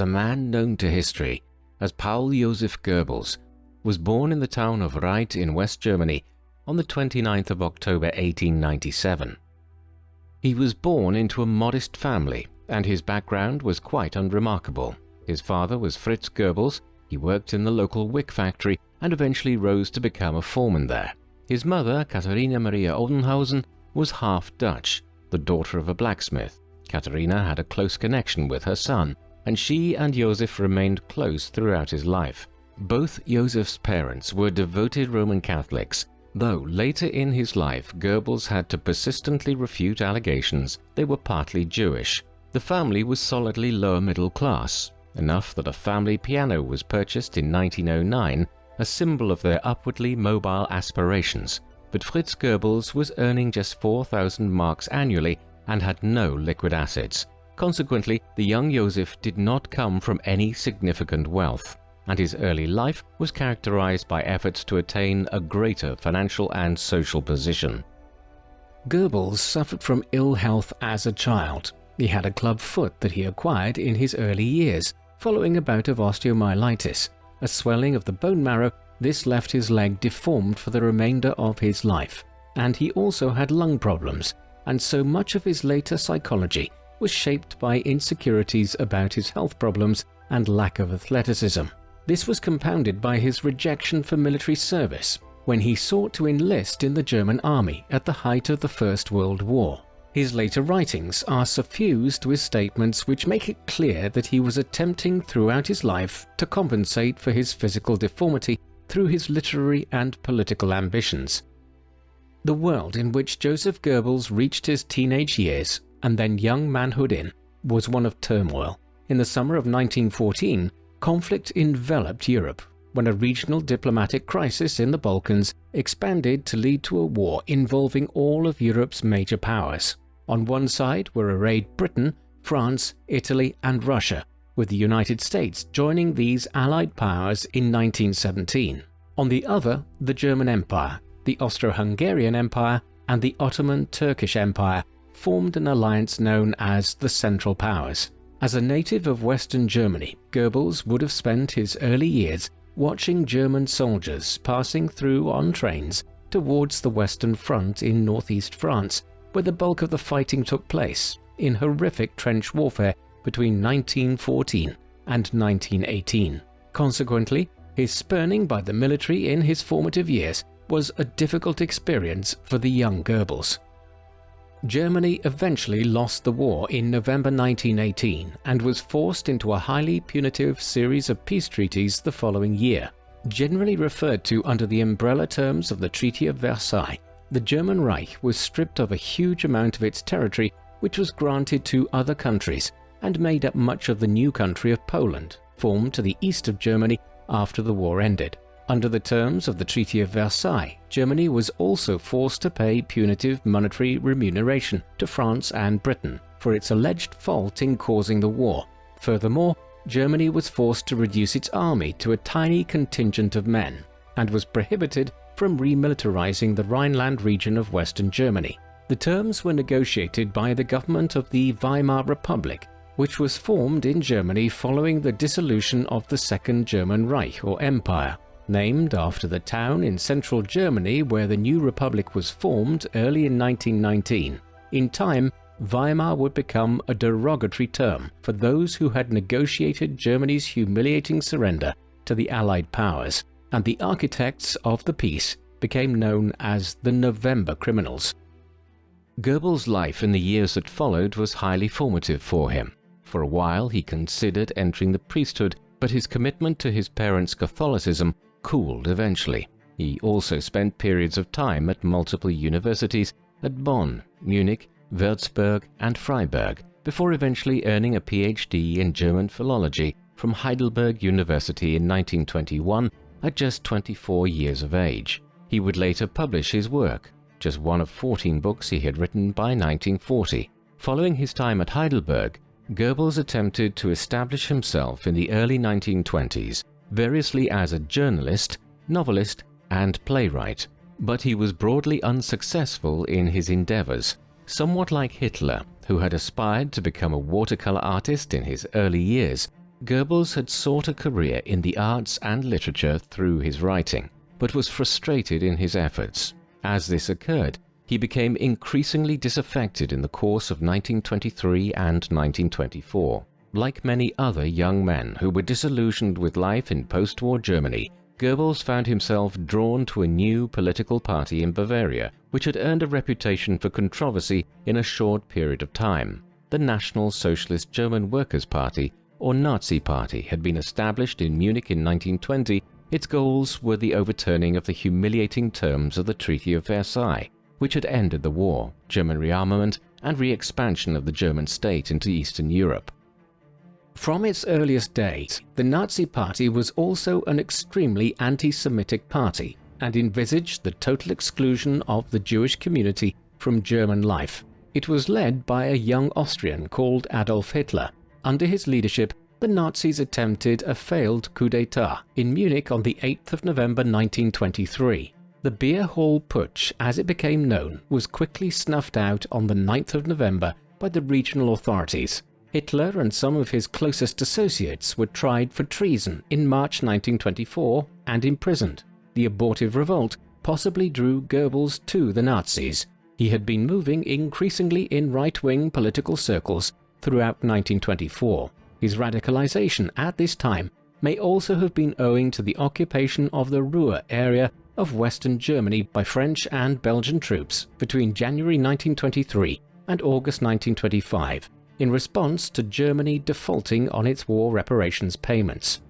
the man known to history as Paul Joseph Goebbels was born in the town of Rheydt in West Germany on the 29th of October 1897. He was born into a modest family and his background was quite unremarkable. His father was Fritz Goebbels, he worked in the local wick factory and eventually rose to become a foreman there. His mother, Katharina Maria Oldenhausen, was half Dutch, the daughter of a blacksmith. Katharina had a close connection with her son, and she and Joseph remained close throughout his life. Both Joseph's parents were devoted Roman Catholics, though later in his life Goebbels had to persistently refute allegations they were partly Jewish. The family was solidly lower middle class, enough that a family piano was purchased in 1909, a symbol of their upwardly mobile aspirations. But Fritz Goebbels was earning just 4,000 marks annually and had no liquid assets. Consequently, the young Joseph did not come from any significant wealth, and his early life was characterized by efforts to attain a greater financial and social position. Goebbels suffered from ill health as a child. He had a club foot that he acquired in his early years, following a bout of osteomyelitis, a swelling of the bone marrow. This left his leg deformed for the remainder of his life, and he also had lung problems, and so much of his later psychology was shaped by insecurities about his health problems and lack of athleticism. This was compounded by his rejection for military service when he sought to enlist in the German army at the height of the First World War. His later writings are suffused with statements which make it clear that he was attempting throughout his life to compensate for his physical deformity through his literary and political ambitions. The world in which Joseph Goebbels reached his teenage years and then young manhood in was one of turmoil. In the summer of 1914, conflict enveloped Europe when a regional diplomatic crisis in the Balkans expanded to lead to a war involving all of Europe's major powers. On one side were arrayed Britain, France, Italy and Russia, with the United States joining these allied powers in 1917. On the other, the German Empire, the Austro-Hungarian Empire and the Ottoman Turkish Empire formed an alliance known as the Central Powers. As a native of Western Germany, Goebbels would have spent his early years watching German soldiers passing through on trains towards the Western Front in northeast France where the bulk of the fighting took place in horrific trench warfare between 1914 and 1918. Consequently, his spurning by the military in his formative years was a difficult experience for the young Goebbels. Germany eventually lost the war in November 1918 and was forced into a highly punitive series of peace treaties the following year. Generally referred to under the umbrella terms of the Treaty of Versailles, the German Reich was stripped of a huge amount of its territory which was granted to other countries and made up much of the new country of Poland, formed to the east of Germany after the war ended. Under the terms of the Treaty of Versailles, Germany was also forced to pay punitive monetary remuneration to France and Britain for its alleged fault in causing the war. Furthermore, Germany was forced to reduce its army to a tiny contingent of men and was prohibited from remilitarizing the Rhineland region of Western Germany. The terms were negotiated by the government of the Weimar Republic, which was formed in Germany following the dissolution of the Second German Reich or Empire. Named after the town in central Germany where the new republic was formed early in 1919, in time Weimar would become a derogatory term for those who had negotiated Germany's humiliating surrender to the Allied powers and the architects of the peace became known as the November Criminals. Goebbels' life in the years that followed was highly formative for him. For a while he considered entering the priesthood, but his commitment to his parents' Catholicism cooled eventually. He also spent periods of time at multiple universities at Bonn, Munich, Würzburg and Freiburg, before eventually earning a PhD in German philology from Heidelberg University in 1921 at just 24 years of age. He would later publish his work, just one of 14 books he had written by 1940. Following his time at Heidelberg, Goebbels attempted to establish himself in the early 1920s, variously as a journalist, novelist, and playwright, but he was broadly unsuccessful in his endeavors. Somewhat like Hitler, who had aspired to become a watercolor artist in his early years, Goebbels had sought a career in the arts and literature through his writing, but was frustrated in his efforts. As this occurred, he became increasingly disaffected in the course of 1923 and 1924. Like many other young men who were disillusioned with life in post-war Germany, Goebbels found himself drawn to a new political party in Bavaria, which had earned a reputation for controversy in a short period of time. The National Socialist German Workers' Party, or Nazi Party, had been established in Munich in 1920. Its goals were the overturning of the humiliating terms of the Treaty of Versailles, which had ended the war, German rearmament, and re-expansion of the German state into Eastern Europe. From its earliest days, the Nazi Party was also an extremely anti-Semitic party and envisaged the total exclusion of the Jewish community from German life. It was led by a young Austrian called Adolf Hitler. Under his leadership, the Nazis attempted a failed coup d'etat in Munich on the 8th of November 1923. The Beer Hall Putsch, as it became known, was quickly snuffed out on the 9th of November by the regional authorities. Hitler and some of his closest associates were tried for treason in March 1924 and imprisoned. The abortive revolt possibly drew Goebbels to the Nazis. He had been moving increasingly in right-wing political circles throughout 1924. His radicalization at this time may also have been owing to the occupation of the Ruhr area of Western Germany by French and Belgian troops between January 1923 and August 1925 in response to Germany defaulting on its war reparations payments.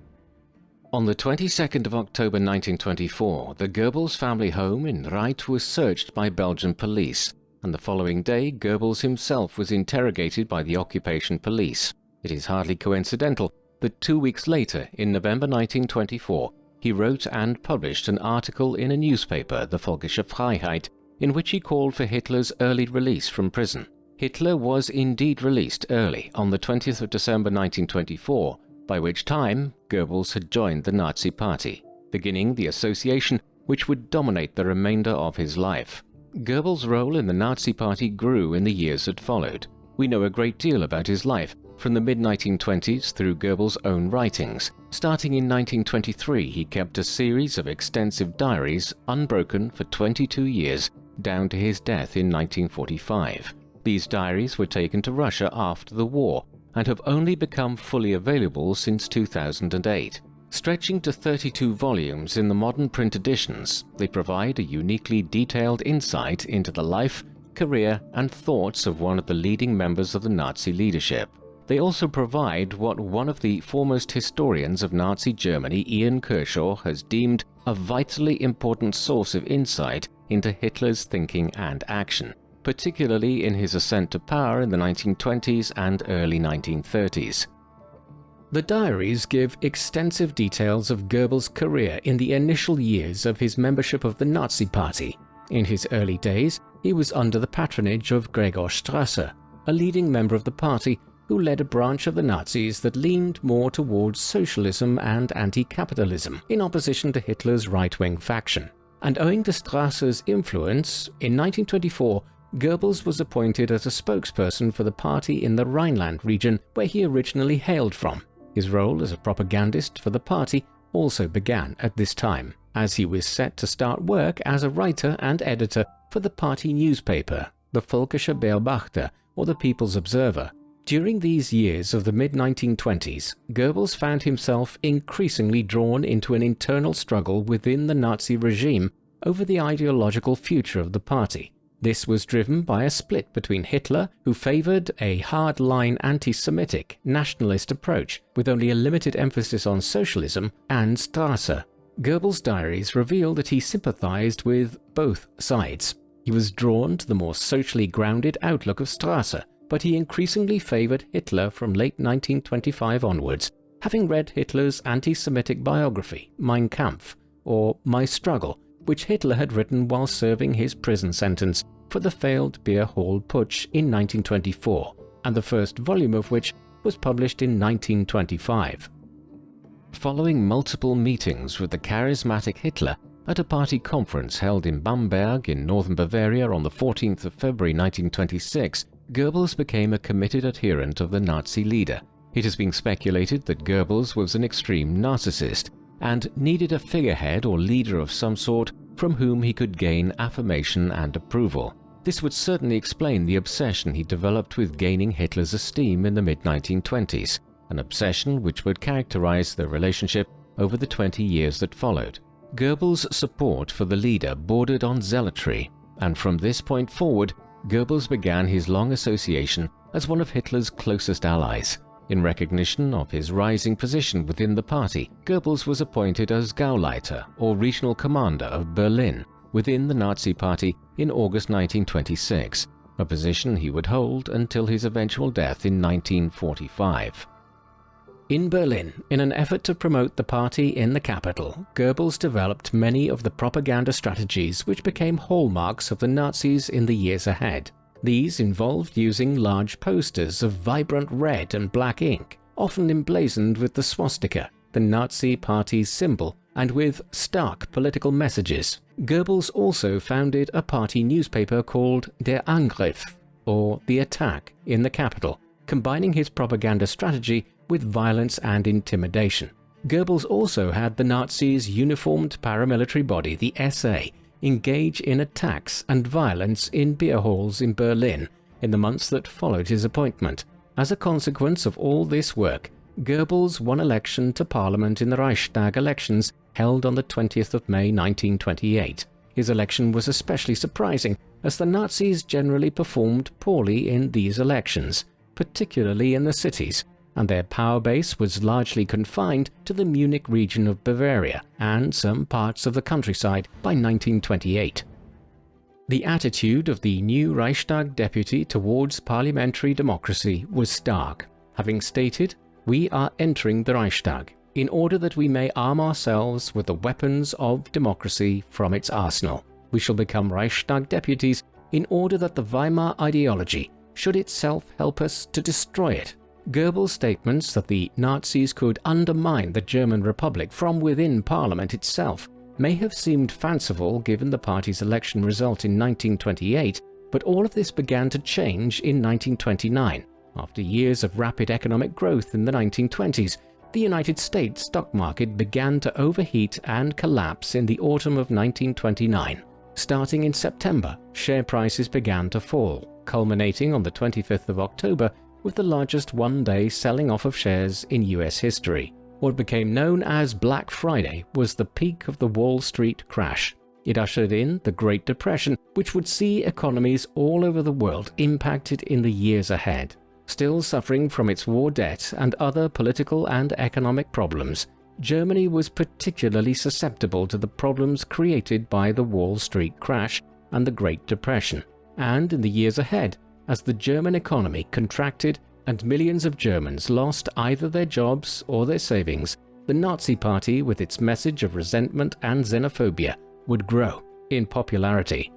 On the 22nd of October 1924, the Goebbels family home in Rheydt was searched by Belgian police, and the following day Goebbels himself was interrogated by the occupation police. It is hardly coincidental that two weeks later, in November 1924, he wrote and published an article in a newspaper, the Völkische Freiheit, in which he called for Hitler's early release from prison. Hitler was indeed released early on the 20th of December 1924, by which time Goebbels had joined the Nazi Party, beginning the association which would dominate the remainder of his life. Goebbels' role in the Nazi Party grew in the years that followed. We know a great deal about his life from the mid-1920s through Goebbels' own writings. Starting in 1923, he kept a series of extensive diaries unbroken for 22 years, down to his death in 1945. These diaries were taken to Russia after the war and have only become fully available since 2008. Stretching to 32 volumes in the modern print editions, they provide a uniquely detailed insight into the life, career and thoughts of one of the leading members of the Nazi leadership. They also provide what one of the foremost historians of Nazi Germany, Ian Kershaw, has deemed a vitally important source of insight into Hitler's thinking and action particularly in his ascent to power in the 1920s and early 1930s. The diaries give extensive details of Goebbels' career in the initial years of his membership of the Nazi Party. In his early days, he was under the patronage of Gregor Strasser, a leading member of the party who led a branch of the Nazis that leaned more towards socialism and anti-capitalism in opposition to Hitler's right-wing faction. And owing to Strasser's influence, in 1924 Goebbels was appointed as a spokesperson for the party in the Rhineland region where he originally hailed from. His role as a propagandist for the party also began at this time, as he was set to start work as a writer and editor for the party newspaper, the Völkischer Beobachter, or the People's Observer. During these years of the mid-1920s, Goebbels found himself increasingly drawn into an internal struggle within the Nazi regime over the ideological future of the party. This was driven by a split between Hitler, who favoured a hard-line anti-Semitic, nationalist approach with only a limited emphasis on socialism, and Strasser. Goebbels' diaries reveal that he sympathised with both sides. He was drawn to the more socially grounded outlook of Strasser, but he increasingly favoured Hitler from late 1925 onwards, having read Hitler's anti-Semitic biography, Mein Kampf, or My Struggle, which Hitler had written while serving his prison sentence for the failed Beer Hall Putsch in 1924, and the first volume of which was published in 1925. Following multiple meetings with the charismatic Hitler at a party conference held in Bamberg in northern Bavaria on the 14th of February 1926, Goebbels became a committed adherent of the Nazi leader. It has been speculated that Goebbels was an extreme narcissist and needed a figurehead or leader of some sort from whom he could gain affirmation and approval. This would certainly explain the obsession he developed with gaining Hitler's esteem in the mid-1920s, an obsession which would characterize their relationship over the 20 years that followed. Goebbels' support for the leader bordered on zealotry, and from this point forward, Goebbels began his long association as one of Hitler's closest allies. In recognition of his rising position within the party, Goebbels was appointed as Gauleiter or regional commander of Berlin within the Nazi Party in August 1926, a position he would hold until his eventual death in 1945. In Berlin, in an effort to promote the party in the capital, Goebbels developed many of the propaganda strategies which became hallmarks of the Nazis in the years ahead. These involved using large posters of vibrant red and black ink, often emblazoned with the swastika, the Nazi party's symbol, and with stark political messages. Goebbels also founded a party newspaper called Der Angriff, or The Attack, in the capital, combining his propaganda strategy with violence and intimidation. Goebbels also had the Nazis' uniformed paramilitary body, the SA, engage in attacks and violence in beer halls in Berlin in the months that followed his appointment. As a consequence of all this work, Goebbels won election to parliament in the Reichstag elections held on the 20th of May 1928. His election was especially surprising as the Nazis generally performed poorly in these elections, particularly in the cities, and their power base was largely confined to the Munich region of Bavaria and some parts of the countryside by 1928. The attitude of the new Reichstag deputy towards parliamentary democracy was stark, having stated, We are entering the Reichstag in order that we may arm ourselves with the weapons of democracy from its arsenal. We shall become Reichstag deputies in order that the Weimar ideology should itself help us to destroy it Goebbels' statements that the Nazis could undermine the German Republic from within Parliament itself may have seemed fanciful given the party's election result in 1928, but all of this began to change in 1929. After years of rapid economic growth in the 1920s, the United States stock market began to overheat and collapse in the autumn of 1929. Starting in September, share prices began to fall, culminating on the 25th of October with the largest one-day selling off of shares in US history. What became known as Black Friday was the peak of the Wall Street crash. It ushered in the Great Depression, which would see economies all over the world impacted in the years ahead. Still suffering from its war debt and other political and economic problems, Germany was particularly susceptible to the problems created by the Wall Street crash and the Great Depression. And in the years ahead, as the German economy contracted and millions of Germans lost either their jobs or their savings, the Nazi Party, with its message of resentment and xenophobia, would grow in popularity.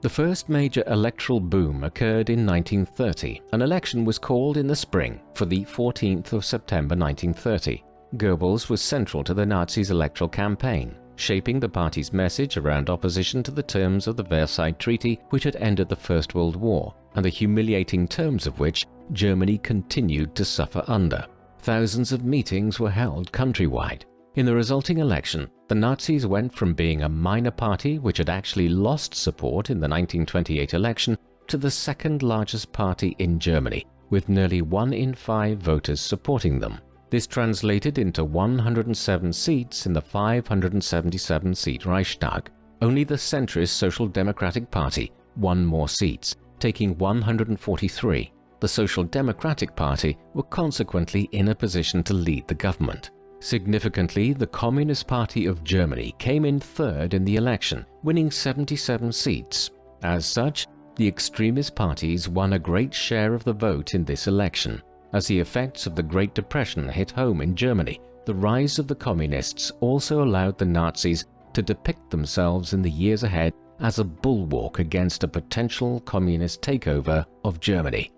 The first major electoral boom occurred in 1930. An election was called in the spring for the 14th of September 1930. Goebbels was central to the Nazis' electoral campaign, shaping the party's message around opposition to the terms of the Versailles Treaty which had ended the First World War and the humiliating terms of which Germany continued to suffer under. Thousands of meetings were held countrywide. In the resulting election, the Nazis went from being a minor party which had actually lost support in the 1928 election to the second largest party in Germany, with nearly one in five voters supporting them. This translated into 107 seats in the 577-seat Reichstag. Only the centrist Social Democratic Party won more seats, taking 143. The Social Democratic Party were consequently in a position to lead the government. Significantly, the Communist Party of Germany came in third in the election, winning 77 seats. As such, the extremist parties won a great share of the vote in this election. As the effects of the Great Depression hit home in Germany, the rise of the Communists also allowed the Nazis to depict themselves in the years ahead as a bulwark against a potential communist takeover of Germany.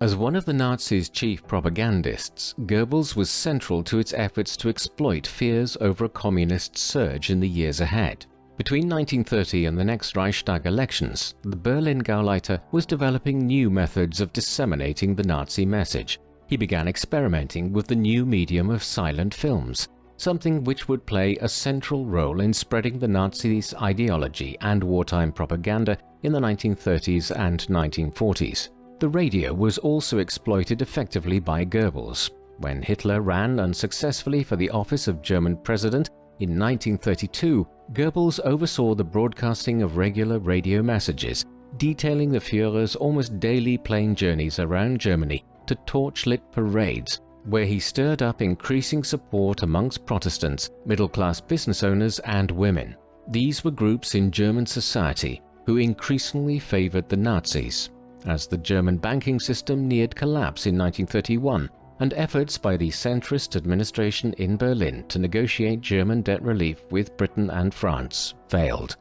As one of the Nazis' chief propagandists, Goebbels was central to its efforts to exploit fears over a communist surge in the years ahead. Between 1930 and the next Reichstag elections, the Berlin Gauleiter was developing new methods of disseminating the Nazi message. he began experimenting with the new medium of silent films, something which would play a central role in spreading the Nazis' ideology and wartime propaganda in the 1930s and 1940s. The radio was also exploited effectively by Goebbels. When Hitler ran unsuccessfully for the office of German president in 1932, Goebbels oversaw the broadcasting of regular radio messages detailing the Führer's almost daily plane journeys around Germany to torchlit parades, where he stirred up increasing support amongst Protestants, middle-class business owners and women. These were groups in German society who increasingly favored the Nazis. As the German banking system neared collapse in 1931, and efforts by the centrist administration in Berlin to negotiate German debt relief with Britain and France failed.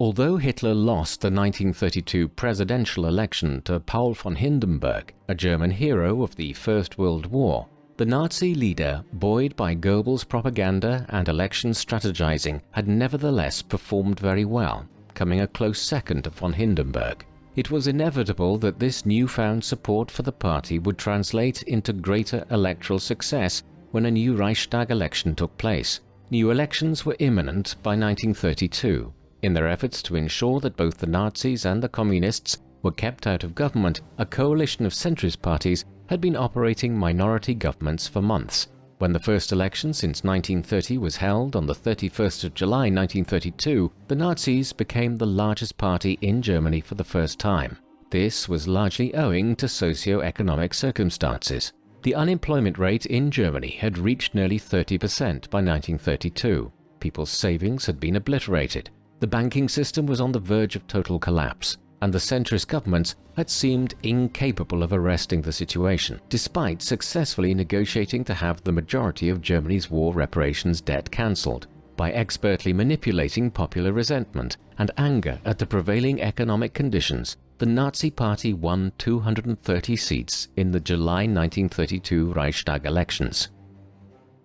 Although Hitler lost the 1932 presidential election to Paul von Hindenburg, a German hero of the First World War, the Nazi leader, buoyed by Goebbels' propaganda and election strategizing, had nevertheless performed very well, coming a close second to von Hindenburg. It was inevitable that this newfound support for the party would translate into greater electoral success when a new Reichstag election took place. New elections were imminent by 1932, in their efforts to ensure that both the Nazis and the Communists were kept out of government, a coalition of centrist parties had been operating minority governments for months. When the first election since 1930 was held on the 31st of July 1932, the Nazis became the largest party in Germany for the first time. This was largely owing to socio-economic circumstances. The unemployment rate in Germany had reached nearly 30% by 1932. People's savings had been obliterated. The banking system was on the verge of total collapse, and the centrist governments had seemed incapable of arresting the situation, despite successfully negotiating to have the majority of Germany's war reparations debt cancelled. By expertly manipulating popular resentment and anger at the prevailing economic conditions, the Nazi Party won 230 seats in the July 1932 Reichstag elections.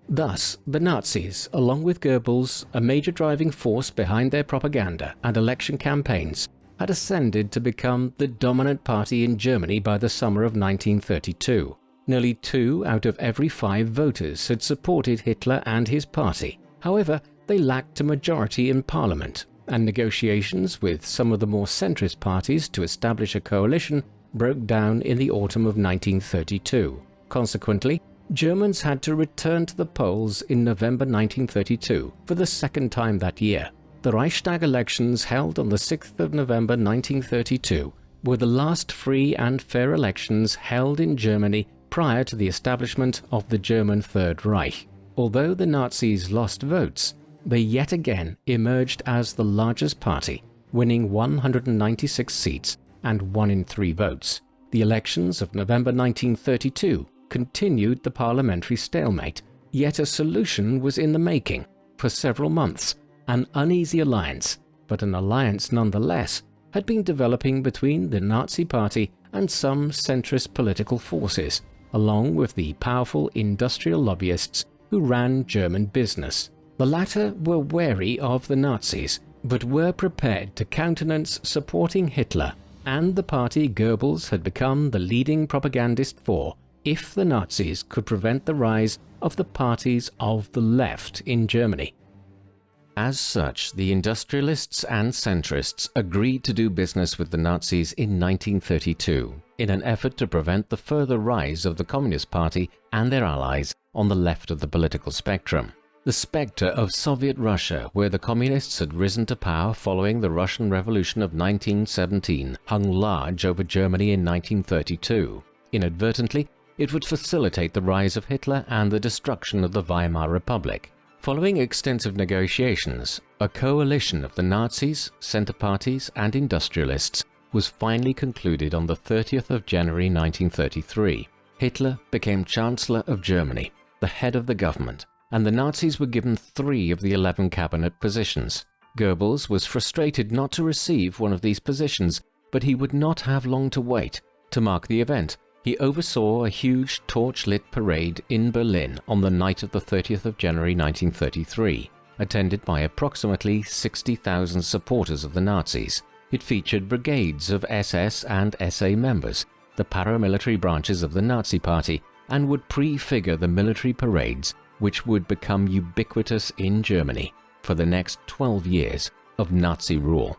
Thus, the Nazis, along with Goebbels, a major driving force behind their propaganda and election campaigns, had ascended to become the dominant party in Germany by the summer of 1932. Nearly two out of every five voters had supported Hitler and his party. However, they lacked a majority in parliament, and negotiations with some of the more centrist parties to establish a coalition broke down in the autumn of 1932. Consequently, Germans had to return to the polls in November 1932 for the second time that year. The Reichstag elections held on the 6th of November 1932 were the last free and fair elections held in Germany prior to the establishment of the German Third Reich. Although the Nazis lost votes, they yet again emerged as the largest party, winning 196 seats and one in three votes. The elections of November 1932 continued the parliamentary stalemate, yet a solution was in the making for several months. An uneasy alliance, but an alliance nonetheless, had been developing between the Nazi Party and some centrist political forces, along with the powerful industrial lobbyists who ran German business. The latter were wary of the Nazis, but were prepared to countenance supporting Hitler and the party Goebbels had become the leading propagandist for if the Nazis could prevent the rise of the parties of the left in Germany. As such, the industrialists and centrists agreed to do business with the Nazis in 1932 in an effort to prevent the further rise of the Communist Party and their allies on the left of the political spectrum. The spectre of Soviet Russia, where the Communists had risen to power following the Russian Revolution of 1917, hung large over Germany in 1932. Inadvertently, it would facilitate the rise of Hitler and the destruction of the Weimar Republic. Following extensive negotiations, a coalition of the Nazis, Centre parties and industrialists was finally concluded on the 30th of January 1933. Hitler became Chancellor of Germany, the head of the government, and the Nazis were given three of the 11 cabinet positions. Goebbels was frustrated not to receive one of these positions, but he would not have long to wait. To mark the event, he oversaw a huge torch-lit parade in Berlin on the night of the 30th of January 1933, attended by approximately 60,000 supporters of the Nazis. It featured brigades of SS and SA members, the paramilitary branches of the Nazi Party and would prefigure the military parades which would become ubiquitous in Germany for the next 12 years of Nazi rule.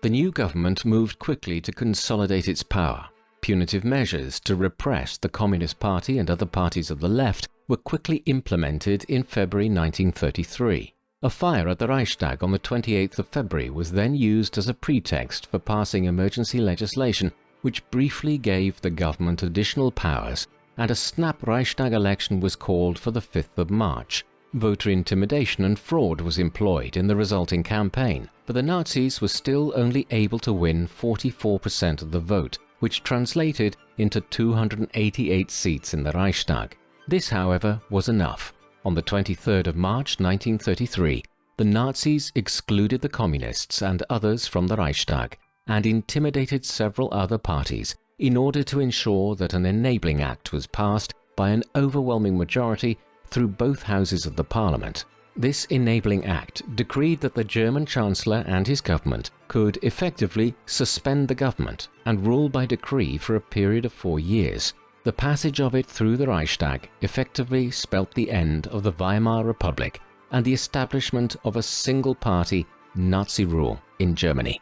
The new government moved quickly to consolidate its power. Punitive measures to repress the Communist Party and other parties of the left were quickly implemented in February 1933. A fire at the Reichstag on the 28th of February was then used as a pretext for passing emergency legislation which briefly gave the government additional powers and a snap Reichstag election was called for the 5th of March. Voter intimidation and fraud was employed in the resulting campaign, but the Nazis were still only able to win 44% of the vote, which translated into 288 seats in the Reichstag. This, however, was enough. On the 23rd of March 1933, the Nazis excluded the Communists and others from the Reichstag and intimidated several other parties in order to ensure that an enabling act was passed by an overwhelming majority through both houses of the parliament. This enabling act decreed that the German Chancellor and his government could effectively suspend the government and rule by decree for a period of four years. The passage of it through the Reichstag effectively spelt the end of the Weimar Republic and the establishment of a single-party Nazi rule in Germany.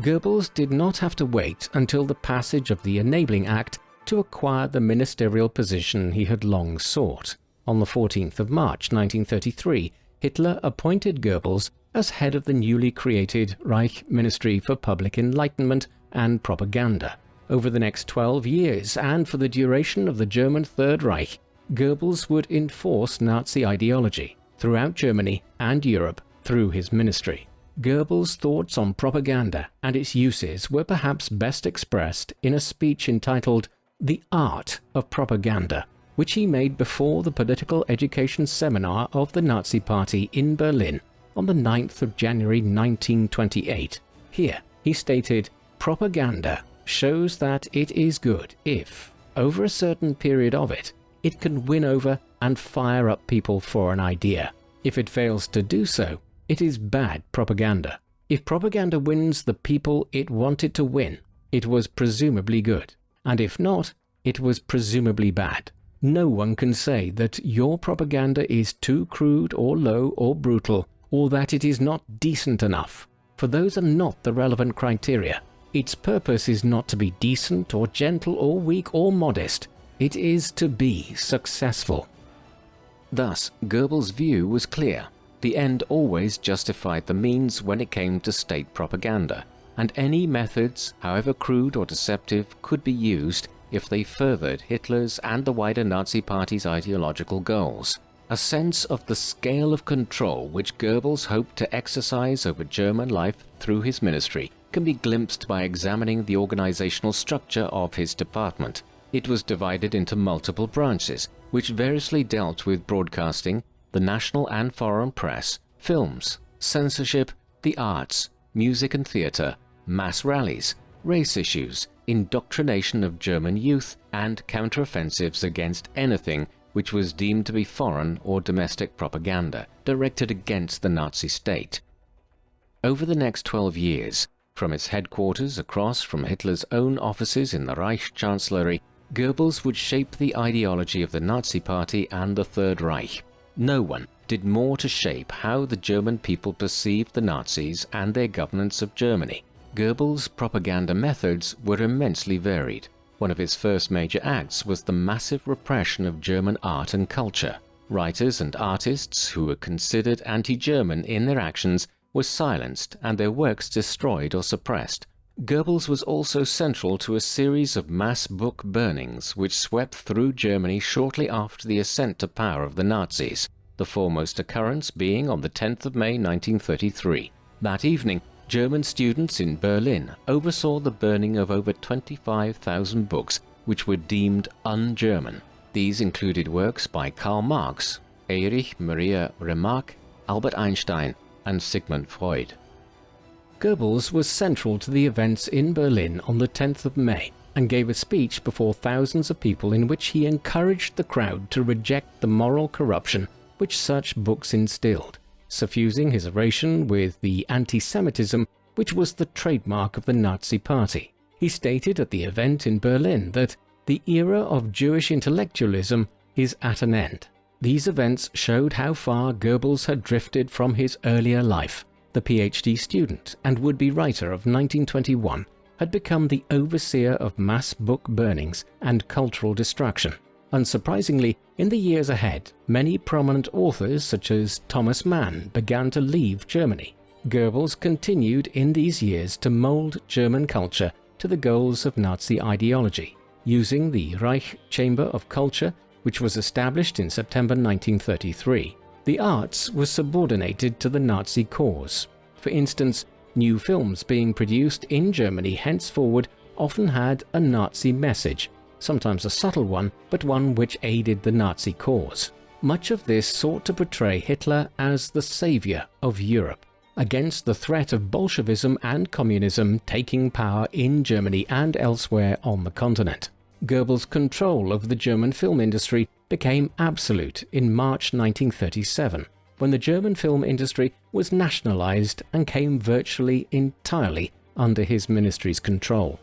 Goebbels did not have to wait until the passage of the Enabling Act to acquire the ministerial position he had long sought. On the 14th of March 1933, Hitler appointed Goebbels as head of the newly created Reich Ministry for Public Enlightenment and Propaganda. Over the next 12 years and for the duration of the German Third Reich, Goebbels would enforce Nazi ideology throughout Germany and Europe through his ministry. Goebbels' thoughts on propaganda and its uses were perhaps best expressed in a speech entitled The Art of Propaganda, which he made before the political education seminar of the Nazi Party in Berlin on the 9th of January 1928. Here, he stated, Propaganda shows that it is good if, over a certain period of it, it can win over and fire up people for an idea. If it fails to do so, it is bad propaganda. If propaganda wins the people it wanted to win, it was presumably good, and if not, it was presumably bad. No one can say that your propaganda is too crude or low or brutal, or that it is not decent enough, for those are not the relevant criteria. Its purpose is not to be decent or gentle or weak or modest, it is to be successful. Thus, Goebbels' view was clear. The end always justified the means when it came to state propaganda, and any methods, however crude or deceptive, could be used if they furthered Hitler's and the wider Nazi Party's ideological goals. A sense of the scale of control which Goebbels hoped to exercise over German life through his ministry can be glimpsed by examining the organizational structure of his department. It was divided into multiple branches, which variously dealt with broadcasting, the national and foreign press, films, censorship, the arts, music and theatre, mass rallies, race issues, indoctrination of German youth, and counteroffensives against anything which was deemed to be foreign or domestic propaganda directed against the Nazi state. Over the next 12 years, from its headquarters across from Hitler's own offices in the Reich Chancellery, Goebbels would shape the ideology of the Nazi Party and the Third Reich. No one did more to shape how the German people perceived the Nazis and their governance of Germany. Goebbels' propaganda methods were immensely varied. One of his first major acts was the massive repression of German art and culture. Writers and artists who were considered anti-German in their actions were silenced and their works destroyed or suppressed. Goebbels was also central to a series of mass book burnings which swept through Germany shortly after the ascent to power of the Nazis, the foremost occurrence being on the 10th of May 1933. That evening, German students in Berlin oversaw the burning of over 25,000 books which were deemed un-German. These included works by Karl Marx, Erich Maria Remarque, Albert Einstein, and Sigmund Freud. Goebbels was central to the events in Berlin on the 10th of May and gave a speech before thousands of people in which he encouraged the crowd to reject the moral corruption which such books instilled suffusing his oration with the anti-Semitism which was the trademark of the Nazi Party. He stated at the event in Berlin that the era of Jewish intellectualism is at an end. These events showed how far Goebbels had drifted from his earlier life. The PhD student and would-be writer of 1921 had become the overseer of mass book burnings and cultural destruction. Unsurprisingly, in the years ahead, many prominent authors such as Thomas Mann began to leave Germany. Goebbels continued in these years to mold German culture to the goals of Nazi ideology using the Reich Chamber of Culture, which was established in September 1933. The arts were subordinated to the Nazi cause. For instance, new films being produced in Germany henceforward often had a Nazi message, sometimes a subtle one, but one which aided the Nazi cause. Much of this sought to portray Hitler as the savior of Europe against the threat of Bolshevism and communism taking power in Germany and elsewhere on the continent. Goebbels' control of the German film industry became absolute in March 1937, when the German film industry was nationalized and came virtually entirely under his ministry's control.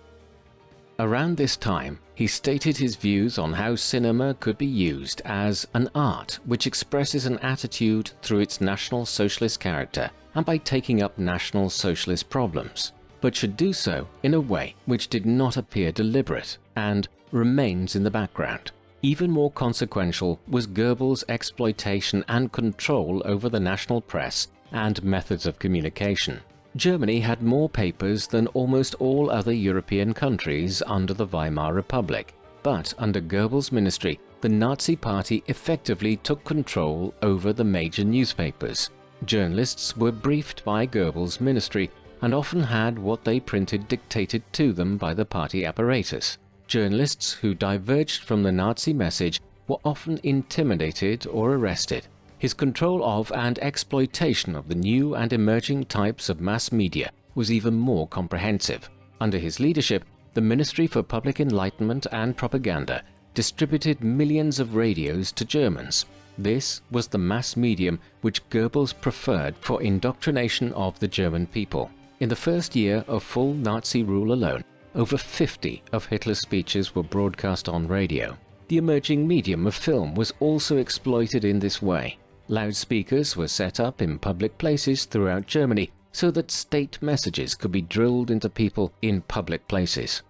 Around this time, he stated his views on how cinema could be used as an art which expresses an attitude through its National Socialist character and by taking up National Socialist problems, but should do so in a way which did not appear deliberate and remains in the background. Even more consequential was Goebbels' exploitation and control over the national press and methods of communication. Germany had more papers than almost all other European countries under the Weimar Republic, but under Goebbels' ministry, the Nazi Party effectively took control over the major newspapers. Journalists were briefed by Goebbels' ministry and often had what they printed dictated to them by the party apparatus. Journalists who diverged from the Nazi message were often intimidated or arrested. His control of and exploitation of the new and emerging types of mass media was even more comprehensive. Under his leadership, the Ministry for Public Enlightenment and Propaganda distributed millions of radios to Germans. This was the mass medium which Goebbels preferred for indoctrination of the German people. In the first year of full Nazi rule alone, over 50 of Hitler's speeches were broadcast on radio. The emerging medium of film was also exploited in this way. Loudspeakers were set up in public places throughout Germany so that state messages could be drilled into people in public places.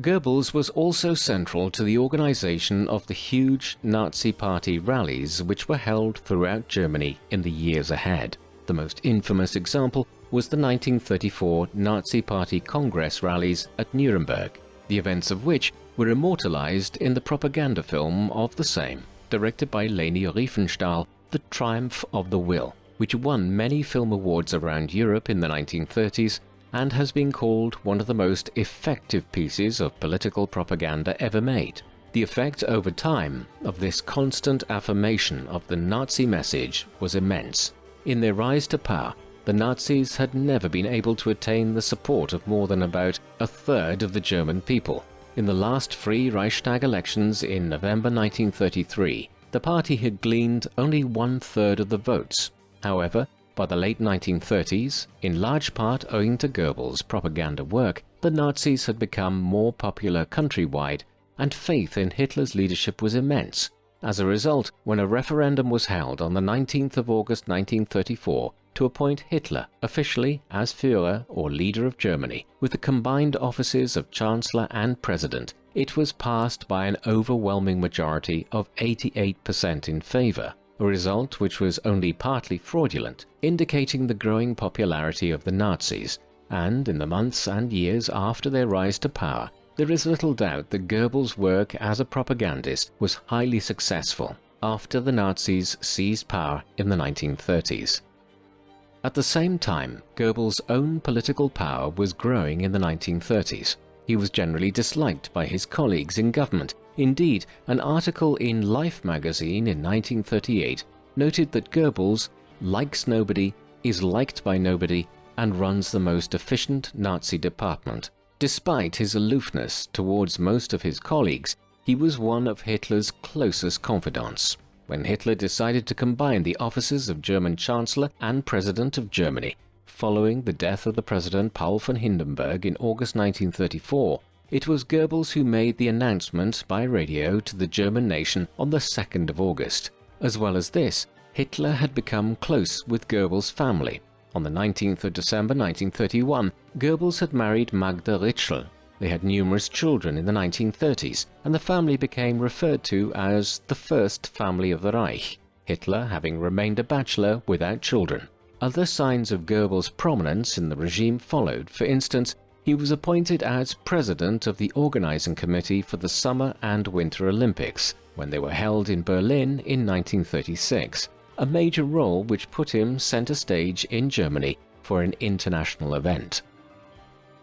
Goebbels was also central to the organization of the huge Nazi Party rallies which were held throughout Germany in the years ahead. The most infamous example was the 1934 Nazi Party Congress rallies at Nuremberg, the events of which were immortalized in the propaganda film of the same, directed by Leni Riefenstahl, The Triumph of the Will, which won many film awards around Europe in the 1930s and has been called one of the most effective pieces of political propaganda ever made. The effect over time of this constant affirmation of the Nazi message was immense. In their rise to power, the Nazis had never been able to attain the support of more than about a third of the German people. In the last free Reichstag elections in November 1933, the party had gleaned only one-third of the votes. However, by the late 1930s, in large part owing to Goebbels' propaganda work, the Nazis had become more popular countrywide, and faith in Hitler's leadership was immense. As a result, when a referendum was held on the 19th of August 1934, to appoint Hitler officially as Führer or leader of Germany, with the combined offices of Chancellor and President, it was passed by an overwhelming majority of 88% in favor, a result which was only partly fraudulent, indicating the growing popularity of the Nazis, and in the months and years after their rise to power, there is little doubt that Goebbels' work as a propagandist was highly successful after the Nazis seized power in the 1930s. At the same time, Goebbels' own political power was growing in the 1930s. He was generally disliked by his colleagues in government. Indeed, an article in Life magazine in 1938 noted that Goebbels likes nobody, is liked by nobody, and runs the most efficient Nazi department. Despite his aloofness towards most of his colleagues, he was one of Hitler's closest confidants when Hitler decided to combine the offices of German Chancellor and President of Germany, following the death of the President Paul von Hindenburg in August 1934, it was Goebbels who made the announcement by radio to the German nation on the 2nd of August. As well as this, Hitler had become close with Goebbels' family. On the 19th of December 1931, Goebbels had married Magda Ritschl. They had numerous children in the 1930s, and the family became referred to as the First Family of the Reich, Hitler having remained a bachelor without children. Other signs of Goebbels' prominence in the regime followed, for instance, he was appointed as president of the organizing committee for the Summer and Winter Olympics, when they were held in Berlin in 1936 a major role which put him center stage in Germany for an international event.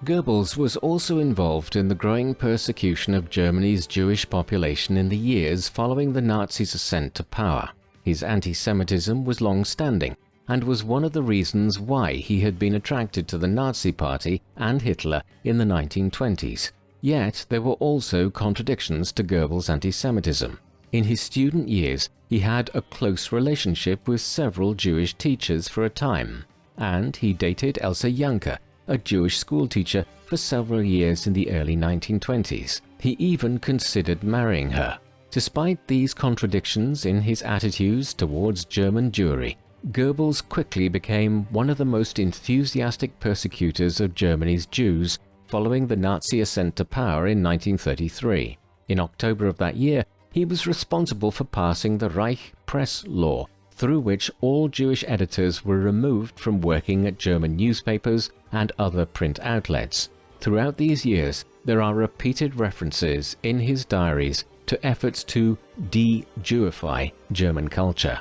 Goebbels was also involved in the growing persecution of Germany's Jewish population in the years following the Nazis' ascent to power. His anti-Semitism was long-standing and was one of the reasons why he had been attracted to the Nazi Party and Hitler in the 1920s. Yet there were also contradictions to Goebbels' anti-Semitism. In his student years, he had a close relationship with several Jewish teachers for a time, and he dated Elsa Janke, a Jewish schoolteacher, for several years in the early 1920s. He even considered marrying her. Despite these contradictions in his attitudes towards German Jewry, Goebbels quickly became one of the most enthusiastic persecutors of Germany's Jews following the Nazi ascent to power in 1933. In October of that year, he was responsible for passing the Reich Press Law, through which all Jewish editors were removed from working at German newspapers and other print outlets. Throughout these years, there are repeated references in his diaries to efforts to de-Jewify German culture.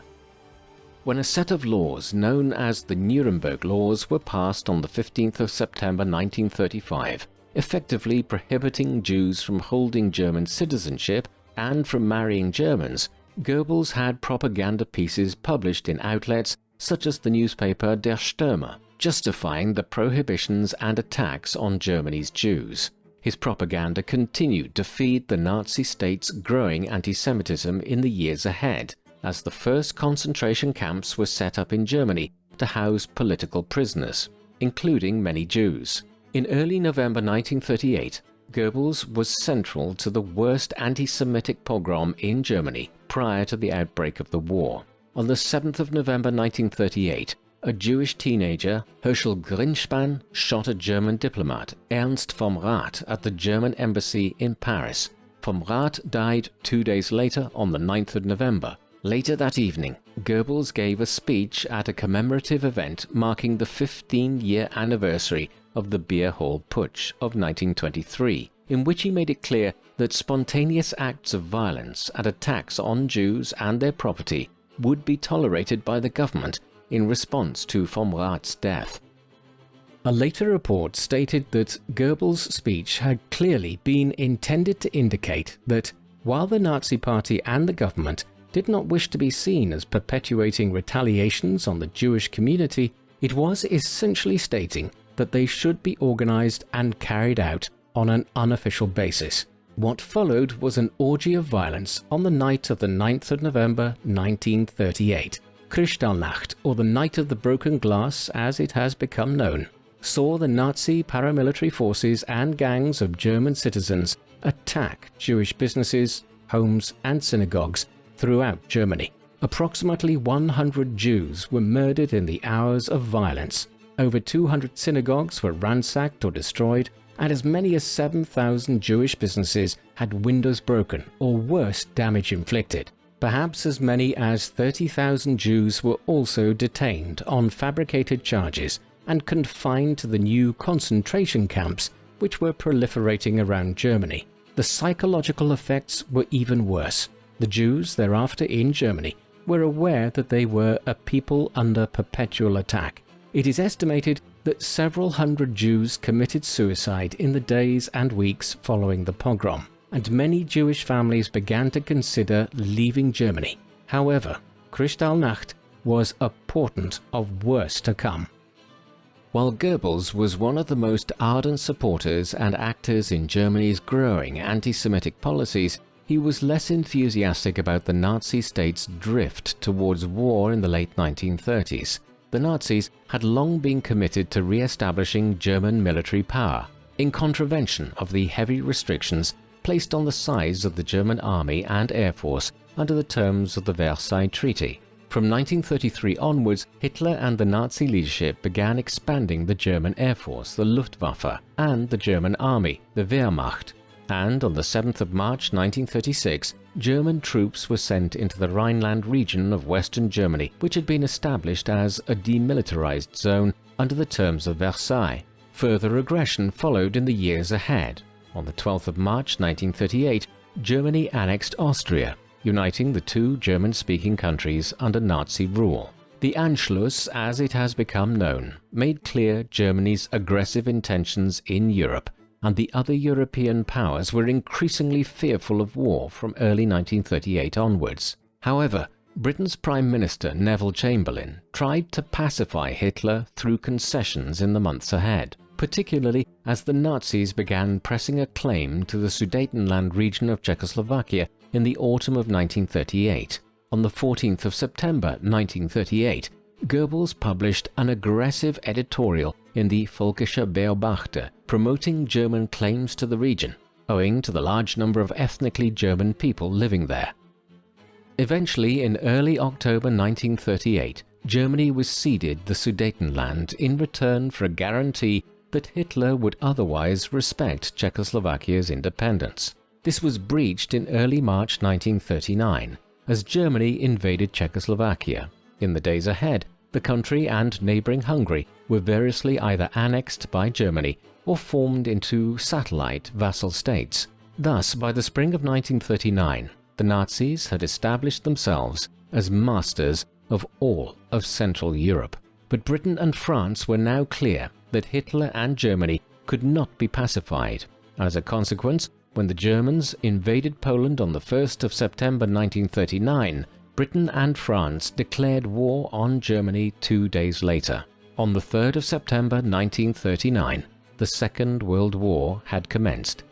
When a set of laws known as the Nuremberg Laws were passed on the 15th of September 1935, effectively prohibiting Jews from holding German citizenship and from marrying Germans, Goebbels had propaganda pieces published in outlets such as the newspaper Der Stürmer, justifying the prohibitions and attacks on Germany's Jews. His propaganda continued to feed the Nazi state's growing anti-Semitism in the years ahead, as the first concentration camps were set up in Germany to house political prisoners, including many Jews. In early November 1938, Goebbels was central to the worst anti-Semitic pogrom in Germany prior to the outbreak of the war. On the 7th of November 1938, a Jewish teenager, Herschel Grynszpan, shot a German diplomat, Ernst vom Rath, at the German embassy in Paris. Vom Rath died two days later on the 9th of November. Later that evening, Goebbels gave a speech at a commemorative event marking the 15-year anniversary of the Beer Hall Putsch of 1923, in which he made it clear that spontaneous acts of violence and attacks on Jews and their property would be tolerated by the government in response to vom Rath's death. A later report stated that Goebbels' speech had clearly been intended to indicate that while the Nazi Party and the government did not wish to be seen as perpetuating retaliations on the Jewish community, it was essentially stating that they should be organized and carried out on an unofficial basis. What followed was an orgy of violence on the night of the 9th of November 1938. Kristallnacht, or the Night of the Broken Glass as it has become known, saw the Nazi paramilitary forces and gangs of German citizens attack Jewish businesses, homes and synagogues throughout Germany. Approximately 100 Jews were murdered in the hours of violence, over 200 synagogues were ransacked or destroyed, and as many as 7,000 Jewish businesses had windows broken or worse damage inflicted. Perhaps as many as 30,000 Jews were also detained on fabricated charges and confined to the new concentration camps which were proliferating around Germany. The psychological effects were even worse. The Jews thereafter in Germany were aware that they were a people under perpetual attack it is estimated that several hundred Jews committed suicide in the days and weeks following the pogrom, and many Jewish families began to consider leaving Germany. However, Kristallnacht was a portent of worse to come. While Goebbels was one of the most ardent supporters and actors in Germany's growing anti-Semitic policies, he was less enthusiastic about the Nazi state's drift towards war in the late 1930s. The Nazis had long been committed to re-establishing German military power, in contravention of the heavy restrictions placed on the size of the German army and air force under the terms of the Versailles Treaty. From 1933 onwards, Hitler and the Nazi leadership began expanding the German Air Force, the Luftwaffe, and the German Army, the Wehrmacht, and on the 7th of March 1936, German troops were sent into the Rhineland region of western Germany, which had been established as a demilitarized zone under the terms of Versailles. Further aggression followed in the years ahead. On the 12th of March 1938, Germany annexed Austria, uniting the two German-speaking countries under Nazi rule. The Anschluss, as it has become known, made clear Germany's aggressive intentions in Europe, and the other European powers were increasingly fearful of war from early 1938 onwards. However, Britain's Prime Minister Neville Chamberlain tried to pacify Hitler through concessions in the months ahead, particularly as the Nazis began pressing a claim to the Sudetenland region of Czechoslovakia in the autumn of 1938. On the 14th of September 1938, Goebbels published an aggressive editorial in the Völkischer Beobachter promoting German claims to the region, owing to the large number of ethnically German people living there. Eventually, in early October 1938, Germany was ceded the Sudetenland in return for a guarantee that Hitler would otherwise respect Czechoslovakia's independence. This was breached in early March 1939 as Germany invaded Czechoslovakia. In the days ahead, the country and neighbouring Hungary were variously either annexed by Germany or formed into satellite vassal states. Thus, by the spring of 1939, the Nazis had established themselves as masters of all of Central Europe. But Britain and France were now clear that Hitler and Germany could not be pacified. As a consequence, when the Germans invaded Poland on the 1st of September 1939, Britain and France declared war on Germany two days later. On the 3rd of September 1939, the Second World War had commenced.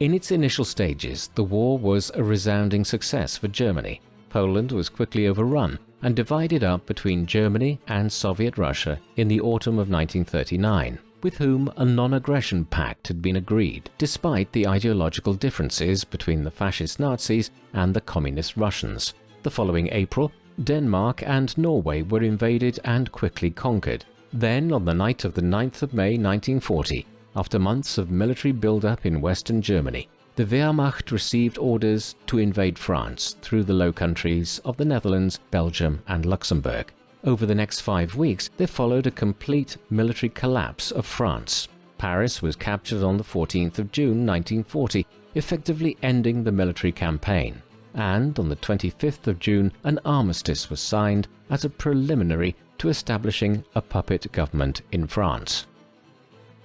In its initial stages, the war was a resounding success for Germany. Poland was quickly overrun and divided up between Germany and Soviet Russia in the autumn of 1939 with whom a non-aggression pact had been agreed, despite the ideological differences between the fascist Nazis and the communist Russians. The following April, Denmark and Norway were invaded and quickly conquered. Then, on the night of the 9th of May 1940, after months of military build-up in western Germany, the Wehrmacht received orders to invade France through the Low Countries of the Netherlands, Belgium and Luxembourg. Over the next five weeks, there followed a complete military collapse of France. Paris was captured on the 14th of June 1940, effectively ending the military campaign. And on the 25th of June, an armistice was signed as a preliminary to establishing a puppet government in France.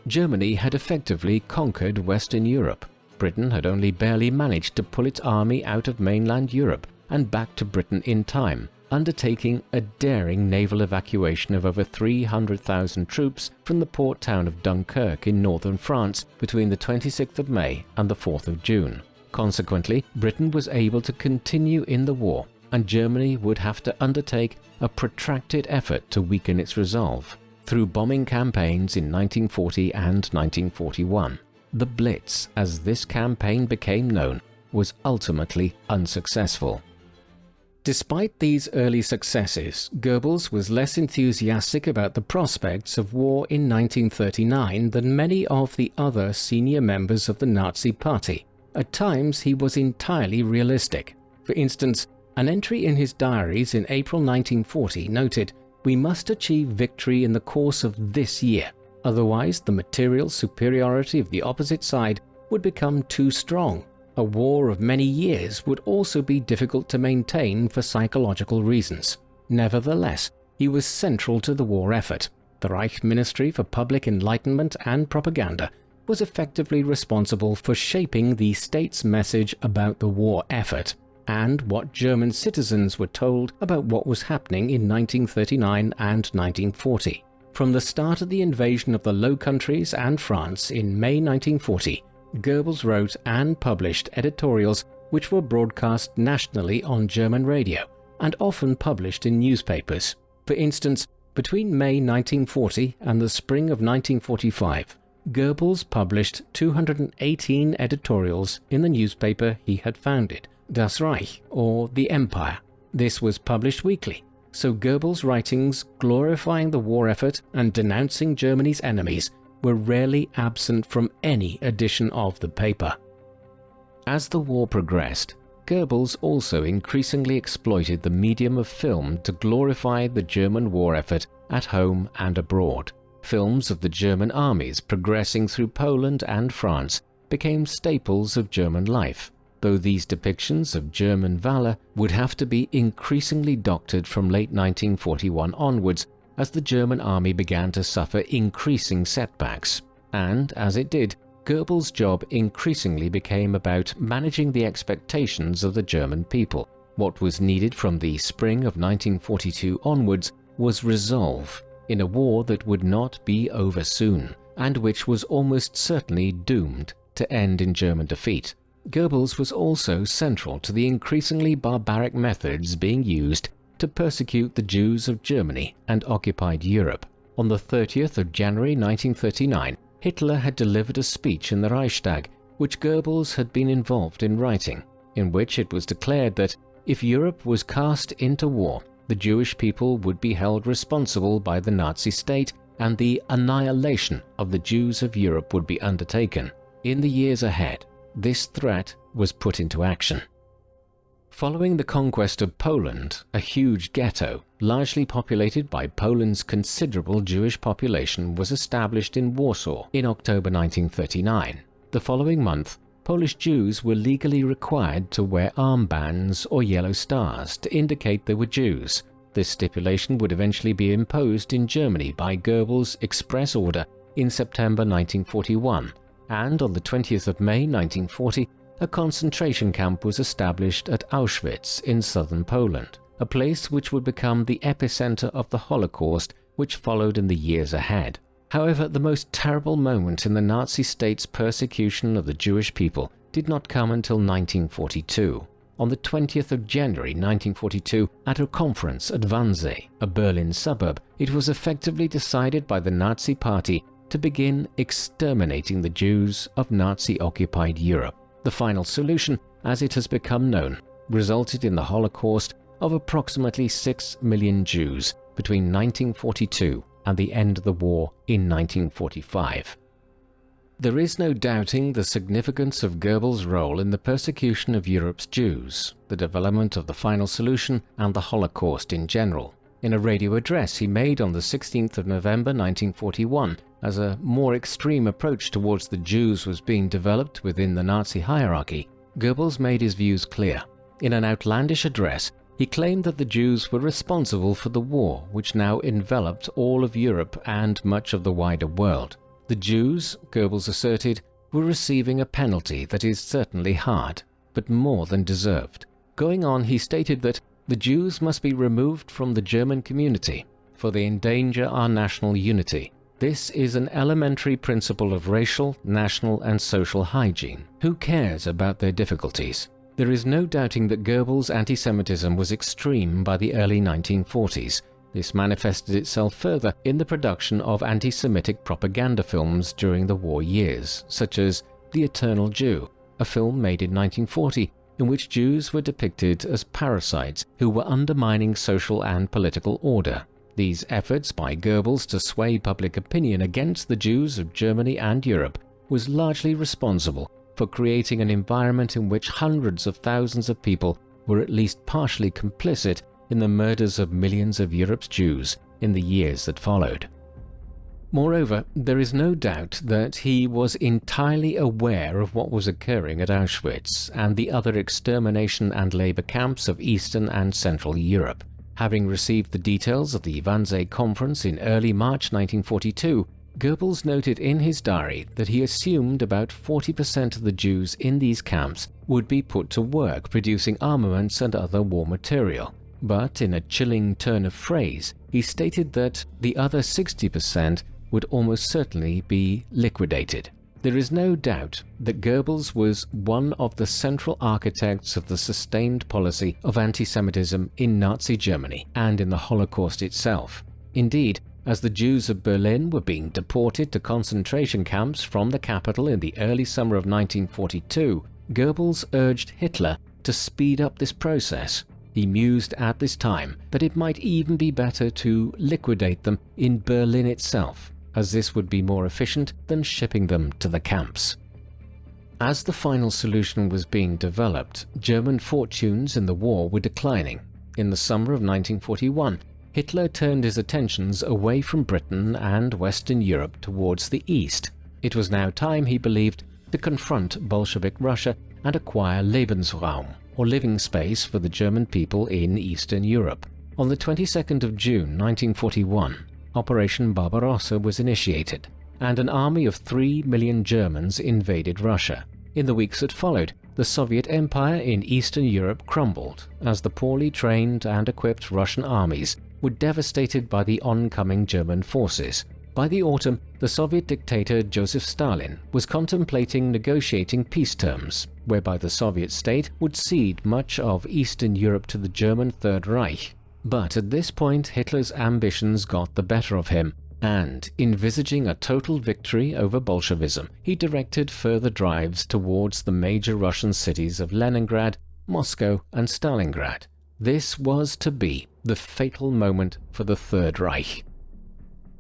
Germany had effectively conquered Western Europe. Britain had only barely managed to pull its army out of mainland Europe and back to Britain in time, undertaking a daring naval evacuation of over 300,000 troops from the port town of Dunkirk in northern France between the 26th of May and the 4th of June. Consequently, Britain was able to continue in the war and Germany would have to undertake a protracted effort to weaken its resolve through bombing campaigns in 1940 and 1941. The Blitz, as this campaign became known, was ultimately unsuccessful. Despite these early successes, Goebbels was less enthusiastic about the prospects of war in 1939 than many of the other senior members of the Nazi Party. At times he was entirely realistic. For instance, an entry in his diaries in April 1940 noted, We must achieve victory in the course of this year, otherwise the material superiority of the opposite side would become too strong a war of many years would also be difficult to maintain for psychological reasons. Nevertheless, he was central to the war effort. The Reich Ministry for Public Enlightenment and Propaganda was effectively responsible for shaping the state's message about the war effort and what German citizens were told about what was happening in 1939 and 1940. From the start of the invasion of the Low Countries and France in May 1940, Goebbels wrote and published editorials which were broadcast nationally on German radio and often published in newspapers. For instance, Between May 1940 and the spring of 1945, Goebbels published 218 editorials in the newspaper he had founded, Das Reich, or The Empire. This was published weekly, so Goebbels' writings glorifying the war effort and denouncing Germany's enemies were rarely absent from any edition of the paper. As the war progressed, Goebbels also increasingly exploited the medium of film to glorify the German war effort at home and abroad. Films of the German armies progressing through Poland and France became staples of German life, though these depictions of German valor would have to be increasingly doctored from late 1941 onwards as the German army began to suffer increasing setbacks. And, as it did, Goebbels' job increasingly became about managing the expectations of the German people. What was needed from the spring of 1942 onwards was resolve in a war that would not be over soon, and which was almost certainly doomed to end in German defeat. Goebbels was also central to the increasingly barbaric methods being used to persecute the Jews of Germany and occupied Europe. On the 30th of January 1939, Hitler had delivered a speech in the Reichstag, which Goebbels had been involved in writing, in which it was declared that if Europe was cast into war, the Jewish people would be held responsible by the Nazi state and the annihilation of the Jews of Europe would be undertaken. In the years ahead, this threat was put into action. Following the conquest of Poland, a huge ghetto, largely populated by Poland's considerable Jewish population, was established in Warsaw in October 1939. The following month, Polish Jews were legally required to wear armbands or yellow stars to indicate they were Jews. This stipulation would eventually be imposed in Germany by Goebbels' express order in September 1941, and on the 20th of May 1940, a concentration camp was established at Auschwitz in southern Poland, a place which would become the epicenter of the Holocaust which followed in the years ahead. However, the most terrible moment in the Nazi state's persecution of the Jewish people did not come until 1942. On the 20th of January 1942, at a conference at Wannsee, a Berlin suburb, it was effectively decided by the Nazi Party to begin exterminating the Jews of Nazi-occupied Europe. The final solution, as it has become known, resulted in the Holocaust of approximately 6 million Jews between 1942 and the end of the war in 1945. There is no doubting the significance of Goebbels' role in the persecution of Europe's Jews, the development of the final solution, and the Holocaust in general. In a radio address he made on the 16th of November 1941, as a more extreme approach towards the Jews was being developed within the Nazi hierarchy, Goebbels made his views clear. In an outlandish address, he claimed that the Jews were responsible for the war which now enveloped all of Europe and much of the wider world. The Jews, Goebbels asserted, were receiving a penalty that is certainly hard, but more than deserved. Going on, he stated that the Jews must be removed from the German community, for they endanger our national unity. This is an elementary principle of racial, national and social hygiene. Who cares about their difficulties? There is no doubting that Goebbels' anti-Semitism was extreme by the early 1940s. This manifested itself further in the production of anti-Semitic propaganda films during the war years, such as The Eternal Jew, a film made in 1940 in which Jews were depicted as parasites who were undermining social and political order. These efforts by Goebbels to sway public opinion against the Jews of Germany and Europe was largely responsible for creating an environment in which hundreds of thousands of people were at least partially complicit in the murders of millions of Europe's Jews in the years that followed. Moreover, there is no doubt that he was entirely aware of what was occurring at Auschwitz and the other extermination and labor camps of Eastern and Central Europe. Having received the details of the Wannsee Conference in early March 1942, Goebbels noted in his diary that he assumed about 40% of the Jews in these camps would be put to work producing armaments and other war material. But in a chilling turn of phrase, he stated that the other 60% would almost certainly be liquidated. There is no doubt that Goebbels was one of the central architects of the sustained policy of anti-Semitism in Nazi Germany and in the Holocaust itself. Indeed, as the Jews of Berlin were being deported to concentration camps from the capital in the early summer of 1942, Goebbels urged Hitler to speed up this process. He mused at this time that it might even be better to liquidate them in Berlin itself, as this would be more efficient than shipping them to the camps. As the final solution was being developed, German fortunes in the war were declining. In the summer of 1941, Hitler turned his attentions away from Britain and Western Europe towards the east. It was now time, he believed, to confront Bolshevik Russia and acquire Lebensraum, or living space for the German people in Eastern Europe. On the 22nd of June 1941, Operation Barbarossa was initiated, and an army of 3 million Germans invaded Russia. In the weeks that followed, the Soviet Empire in Eastern Europe crumbled as the poorly trained and equipped Russian armies were devastated by the oncoming German forces. By the autumn, the Soviet dictator Joseph Stalin was contemplating negotiating peace terms, whereby the Soviet state would cede much of Eastern Europe to the German Third Reich. But at this point Hitler's ambitions got the better of him, and, envisaging a total victory over Bolshevism, he directed further drives towards the major Russian cities of Leningrad, Moscow and Stalingrad. This was to be the fatal moment for the Third Reich.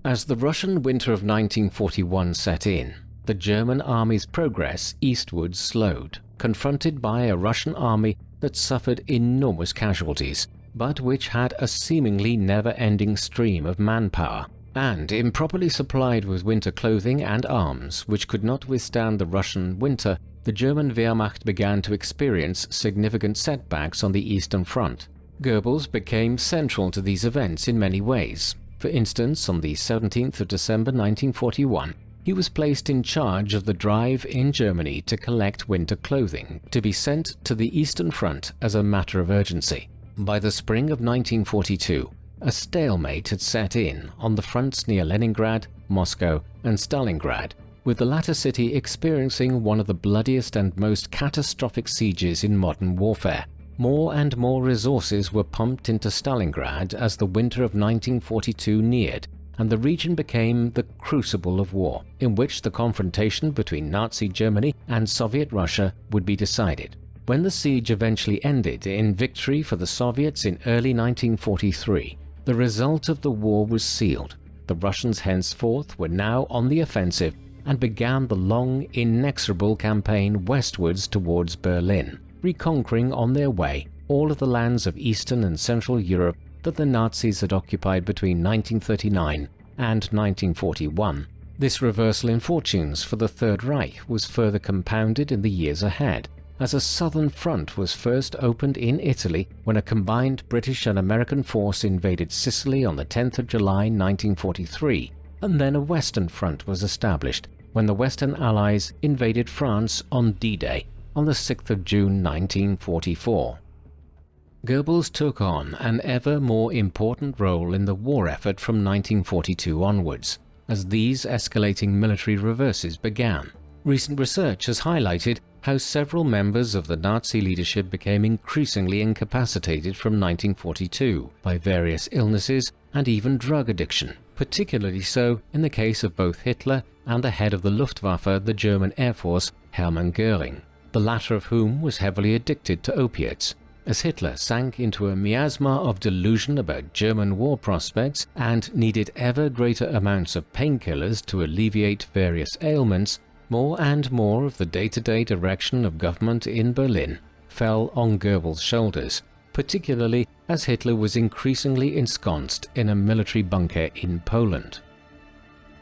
As the Russian winter of 1941 set in, the German army's progress eastwards slowed, confronted by a Russian army that suffered enormous casualties, but which had a seemingly never-ending stream of manpower, and improperly supplied with winter clothing and arms which could not withstand the Russian winter, the German Wehrmacht began to experience significant setbacks on the Eastern Front. Goebbels became central to these events in many ways. For instance, on the 17th of December 1941, he was placed in charge of the drive in Germany to collect winter clothing to be sent to the Eastern Front as a matter of urgency. By the spring of 1942, a stalemate had set in on the fronts near Leningrad, Moscow and Stalingrad, with the latter city experiencing one of the bloodiest and most catastrophic sieges in modern warfare. More and more resources were pumped into Stalingrad as the winter of 1942 neared, and the region became the crucible of war, in which the confrontation between Nazi Germany and Soviet Russia would be decided. When the siege eventually ended in victory for the Soviets in early 1943, the result of the war was sealed. The Russians henceforth were now on the offensive and began the long, inexorable campaign westwards towards Berlin reconquering on their way all of the lands of Eastern and Central Europe that the Nazis had occupied between 1939 and 1941. This reversal in fortunes for the Third Reich was further compounded in the years ahead, as a southern front was first opened in Italy when a combined British and American force invaded Sicily on the 10th of July 1943, and then a western front was established when the Western Allies invaded France on D-Day on the 6th of June 1944. Goebbels took on an ever more important role in the war effort from 1942 onwards, as these escalating military reverses began. Recent research has highlighted how several members of the Nazi leadership became increasingly incapacitated from 1942 by various illnesses and even drug addiction, particularly so in the case of both Hitler and the head of the Luftwaffe, the German Air Force, Hermann Göring the latter of whom was heavily addicted to opiates. As Hitler sank into a miasma of delusion about German war prospects and needed ever greater amounts of painkillers to alleviate various ailments, more and more of the day-to-day -day direction of government in Berlin fell on Goebbels' shoulders, particularly as Hitler was increasingly ensconced in a military bunker in Poland.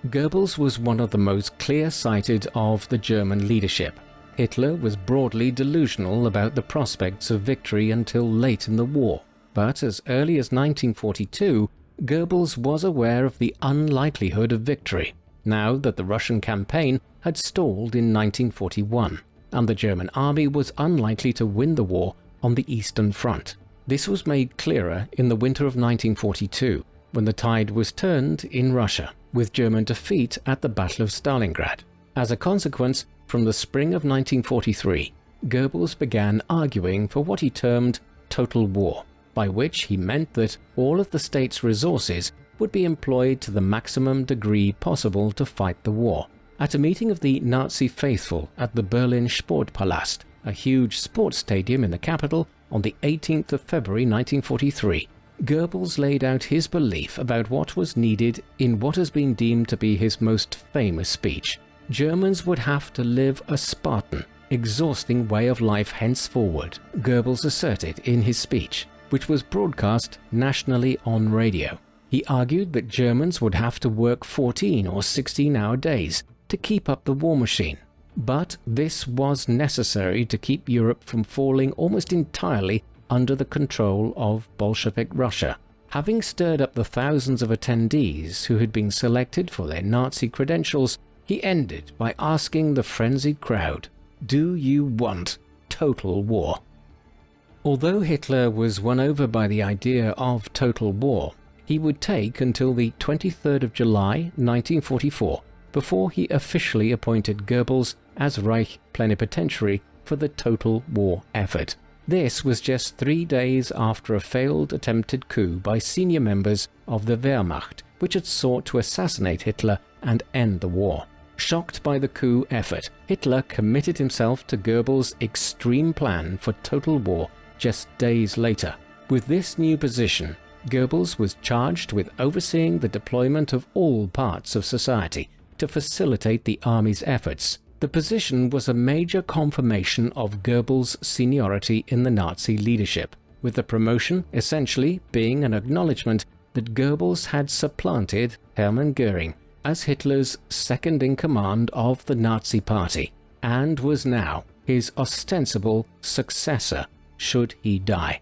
Goebbels was one of the most clear-sighted of the German leadership, Hitler was broadly delusional about the prospects of victory until late in the war, but as early as 1942, Goebbels was aware of the unlikelihood of victory, now that the Russian campaign had stalled in 1941, and the German army was unlikely to win the war on the Eastern Front. This was made clearer in the winter of 1942, when the tide was turned in Russia, with German defeat at the Battle of Stalingrad. As a consequence, from the spring of 1943, Goebbels began arguing for what he termed total war, by which he meant that all of the state's resources would be employed to the maximum degree possible to fight the war. At a meeting of the Nazi faithful at the Berlin Sportpalast, a huge sports stadium in the capital, on the 18th of February 1943, Goebbels laid out his belief about what was needed in what has been deemed to be his most famous speech. Germans would have to live a Spartan, exhausting way of life henceforward, Goebbels asserted in his speech, which was broadcast nationally on radio. He argued that Germans would have to work 14 or 16 hour days to keep up the war machine. But this was necessary to keep Europe from falling almost entirely under the control of Bolshevik Russia. Having stirred up the thousands of attendees who had been selected for their Nazi credentials, he ended by asking the frenzied crowd, Do you want total war? Although Hitler was won over by the idea of total war, he would take until the 23rd of July 1944 before he officially appointed Goebbels as Reich plenipotentiary for the total war effort. This was just three days after a failed attempted coup by senior members of the Wehrmacht, which had sought to assassinate Hitler and end the war. Shocked by the coup effort, Hitler committed himself to Goebbels' extreme plan for total war just days later. With this new position, Goebbels was charged with overseeing the deployment of all parts of society to facilitate the army's efforts the position was a major confirmation of Goebbels' seniority in the Nazi leadership, with the promotion essentially being an acknowledgement that Goebbels had supplanted Hermann Göring as Hitler's second-in-command of the Nazi Party, and was now his ostensible successor should he die.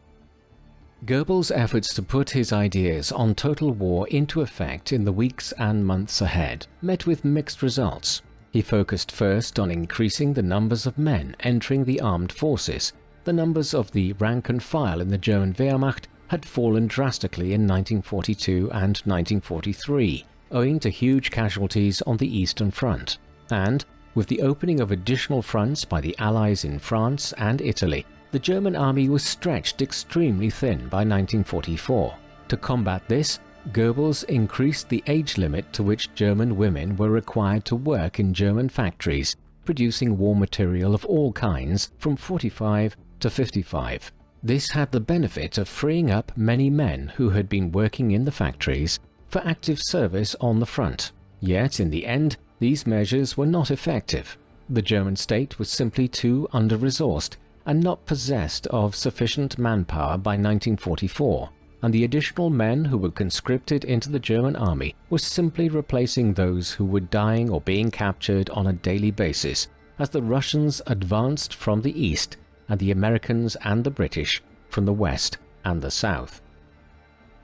Goebbels' efforts to put his ideas on total war into effect in the weeks and months ahead met with mixed results. He focused first on increasing the numbers of men entering the armed forces. The numbers of the rank and file in the German Wehrmacht had fallen drastically in 1942 and 1943, owing to huge casualties on the Eastern Front. And, with the opening of additional fronts by the Allies in France and Italy, the German army was stretched extremely thin by 1944. To combat this, Goebbels increased the age limit to which German women were required to work in German factories producing war material of all kinds from 45 to 55. This had the benefit of freeing up many men who had been working in the factories for active service on the front. Yet in the end, these measures were not effective. The German state was simply too under-resourced and not possessed of sufficient manpower by 1944 and the additional men who were conscripted into the German army were simply replacing those who were dying or being captured on a daily basis as the Russians advanced from the east and the Americans and the British from the west and the south.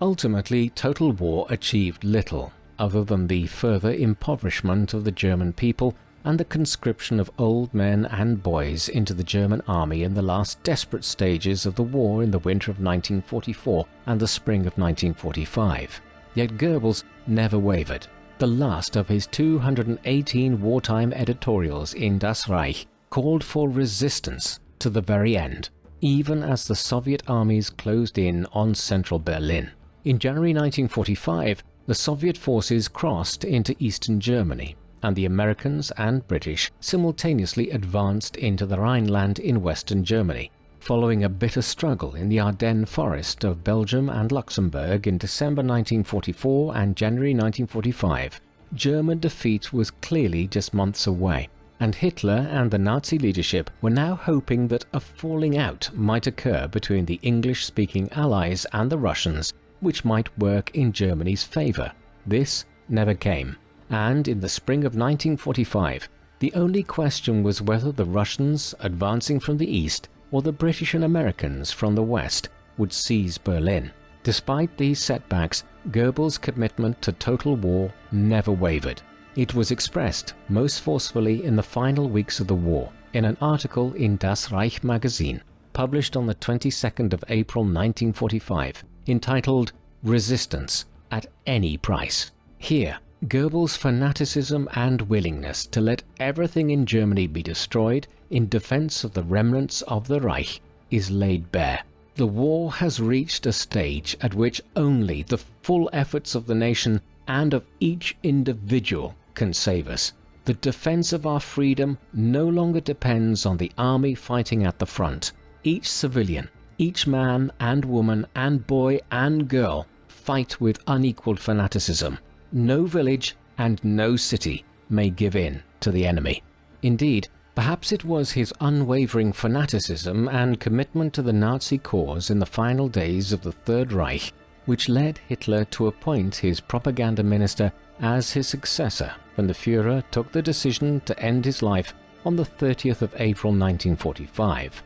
Ultimately, total war achieved little other than the further impoverishment of the German people and the conscription of old men and boys into the German army in the last desperate stages of the war in the winter of 1944 and the spring of 1945. Yet Goebbels never wavered. The last of his 218 wartime editorials in Das Reich called for resistance to the very end, even as the Soviet armies closed in on central Berlin. In January 1945, the Soviet forces crossed into eastern Germany and the Americans and British simultaneously advanced into the Rhineland in western Germany, following a bitter struggle in the Ardennes forest of Belgium and Luxembourg in December 1944 and January 1945. German defeat was clearly just months away, and Hitler and the Nazi leadership were now hoping that a falling out might occur between the English-speaking Allies and the Russians, which might work in Germany's favour. This never came and in the spring of 1945, the only question was whether the Russians advancing from the east or the British and Americans from the west would seize Berlin. Despite these setbacks, Goebbels' commitment to total war never wavered. It was expressed most forcefully in the final weeks of the war in an article in Das Reich magazine published on the 22nd of April 1945 entitled Resistance at Any Price. Here, Goebbels' fanaticism and willingness to let everything in Germany be destroyed in defense of the remnants of the Reich is laid bare. The war has reached a stage at which only the full efforts of the nation and of each individual can save us. The defense of our freedom no longer depends on the army fighting at the front. Each civilian, each man and woman and boy and girl fight with unequaled fanaticism. No village and no city may give in to the enemy. Indeed, perhaps it was his unwavering fanaticism and commitment to the Nazi cause in the final days of the Third Reich which led Hitler to appoint his propaganda minister as his successor when the Führer took the decision to end his life on the 30th of April 1945.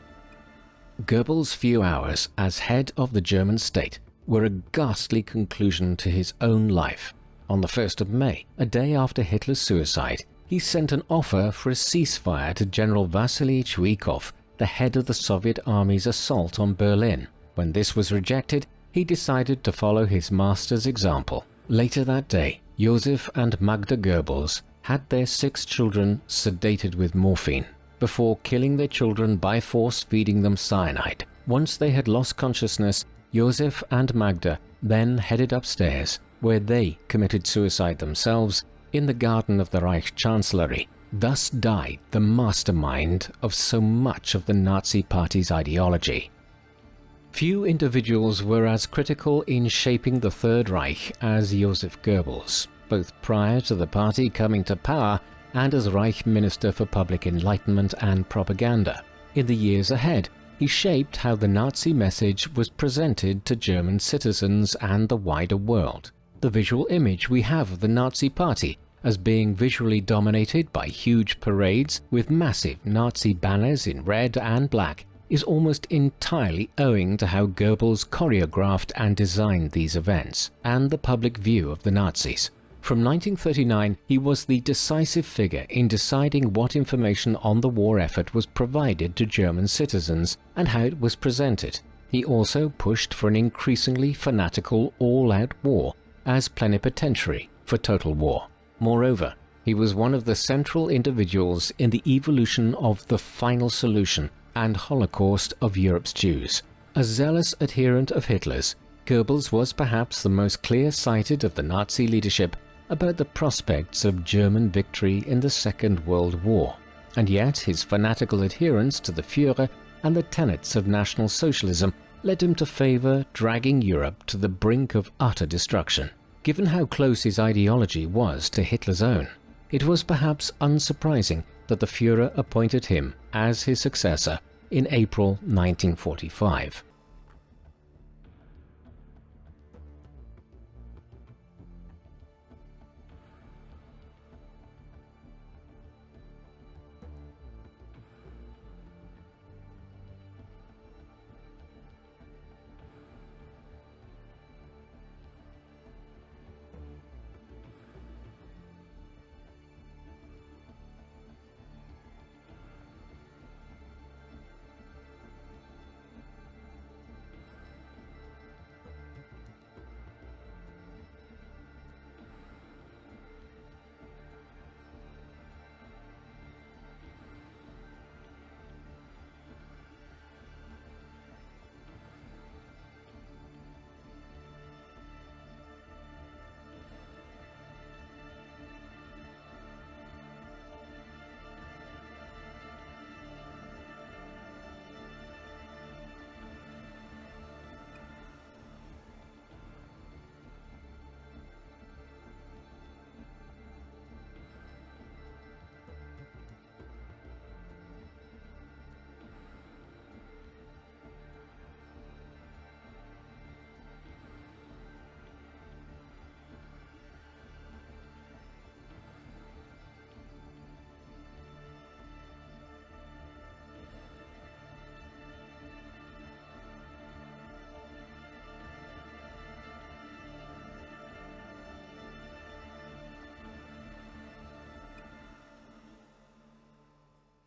Goebbels' few hours as head of the German state were a ghastly conclusion to his own life. On the 1st of May, a day after Hitler's suicide, he sent an offer for a ceasefire to General Vasily Chuikov, the head of the Soviet army's assault on Berlin. When this was rejected, he decided to follow his master's example. Later that day, Josef and Magda Goebbels had their six children sedated with morphine before killing their children by force feeding them cyanide. Once they had lost consciousness, Josef and Magda then headed upstairs where they committed suicide themselves in the garden of the Reich Chancellery. Thus died the mastermind of so much of the Nazi Party's ideology. Few individuals were as critical in shaping the Third Reich as Joseph Goebbels, both prior to the party coming to power and as Reich Minister for Public Enlightenment and Propaganda. In the years ahead, he shaped how the Nazi message was presented to German citizens and the wider world. The visual image we have of the Nazi Party as being visually dominated by huge parades with massive Nazi banners in red and black is almost entirely owing to how Goebbels choreographed and designed these events, and the public view of the Nazis. From 1939, he was the decisive figure in deciding what information on the war effort was provided to German citizens and how it was presented. He also pushed for an increasingly fanatical all-out war as plenipotentiary for total war. Moreover, he was one of the central individuals in the evolution of the final solution and Holocaust of Europe's Jews. A zealous adherent of Hitler's, Goebbels was perhaps the most clear-sighted of the Nazi leadership about the prospects of German victory in the Second World War, and yet his fanatical adherence to the Führer and the tenets of National Socialism led him to favour dragging Europe to the brink of utter destruction. Given how close his ideology was to Hitler's own, it was perhaps unsurprising that the Führer appointed him as his successor in April 1945.